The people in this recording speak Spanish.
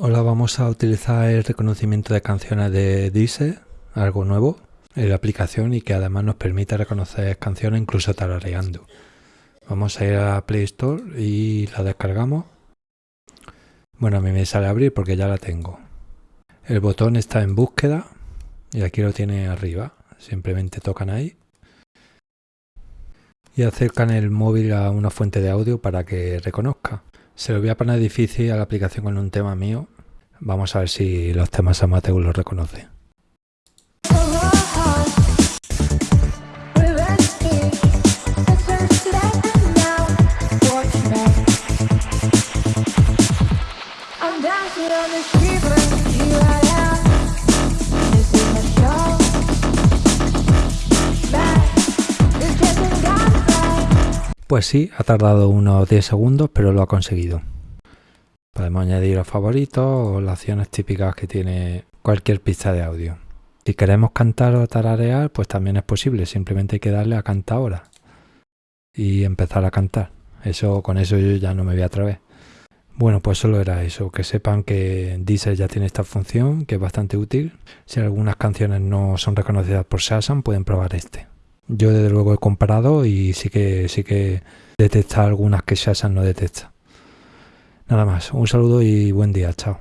Hola, vamos a utilizar el reconocimiento de canciones de Deezer, algo nuevo en la aplicación y que además nos permite reconocer canciones incluso tarareando. Vamos a ir a Play Store y la descargamos. Bueno, a mí me sale abrir porque ya la tengo. El botón está en búsqueda y aquí lo tiene arriba. Simplemente tocan ahí y acercan el móvil a una fuente de audio para que reconozca. Se lo voy a poner difícil a la aplicación con un tema mío. Vamos a ver si los temas amateur lo reconoce. Pues sí, ha tardado unos 10 segundos, pero lo ha conseguido. Podemos añadir los favoritos o las acciones típicas que tiene cualquier pista de audio. Si queremos cantar o tararear, pues también es posible. Simplemente hay que darle a cantar ahora y empezar a cantar. Eso, con eso yo ya no me voy a atrever. Bueno, pues solo era eso, que sepan que Deezer ya tiene esta función, que es bastante útil. Si algunas canciones no son reconocidas por Shazam, pueden probar este. Yo desde luego he comparado y sí que sí que detecta algunas que Shazam no detecta. Nada más, un saludo y buen día, chao.